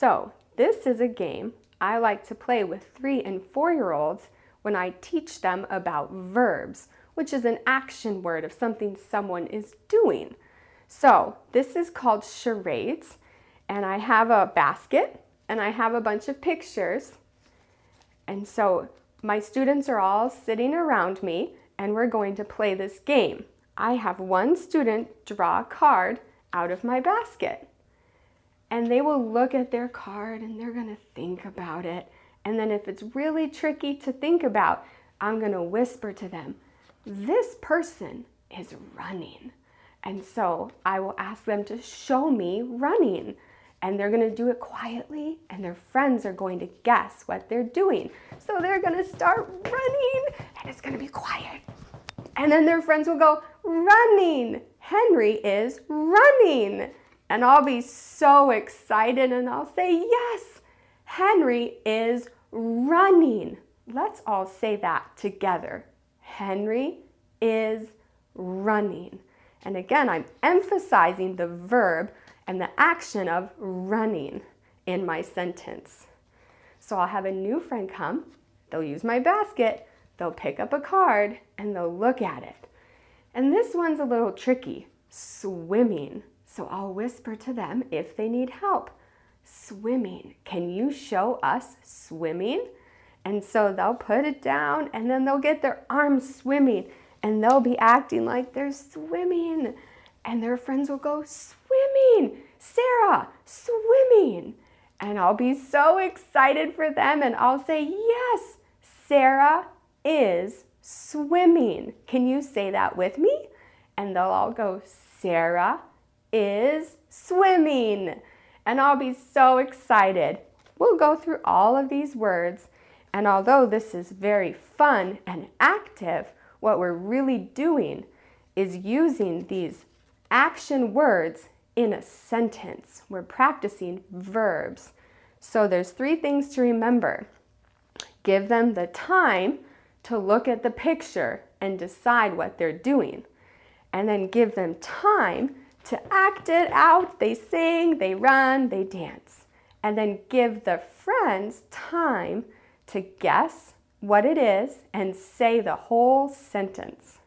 So this is a game I like to play with three and four-year-olds when I teach them about verbs, which is an action word of something someone is doing. So this is called charades, and I have a basket, and I have a bunch of pictures. And so my students are all sitting around me, and we're going to play this game. I have one student draw a card out of my basket. And they will look at their card and they're gonna think about it. And then if it's really tricky to think about, I'm gonna whisper to them, this person is running. And so I will ask them to show me running. And they're gonna do it quietly and their friends are going to guess what they're doing. So they're gonna start running and it's gonna be quiet. And then their friends will go, running. Henry is running. And I'll be so excited and I'll say, yes, Henry is running. Let's all say that together. Henry is running. And again, I'm emphasizing the verb and the action of running in my sentence. So I'll have a new friend come, they'll use my basket, they'll pick up a card, and they'll look at it. And this one's a little tricky, swimming. So I'll whisper to them if they need help. Swimming, can you show us swimming? And so they'll put it down and then they'll get their arms swimming and they'll be acting like they're swimming. And their friends will go, swimming, Sarah, swimming. And I'll be so excited for them and I'll say, yes, Sarah is swimming. Can you say that with me? And they'll all go, Sarah is swimming. And I'll be so excited. We'll go through all of these words. And although this is very fun and active, what we're really doing is using these action words in a sentence. We're practicing verbs. So there's three things to remember. Give them the time to look at the picture and decide what they're doing. And then give them time to act it out. They sing, they run, they dance. And then give the friends time to guess what it is and say the whole sentence.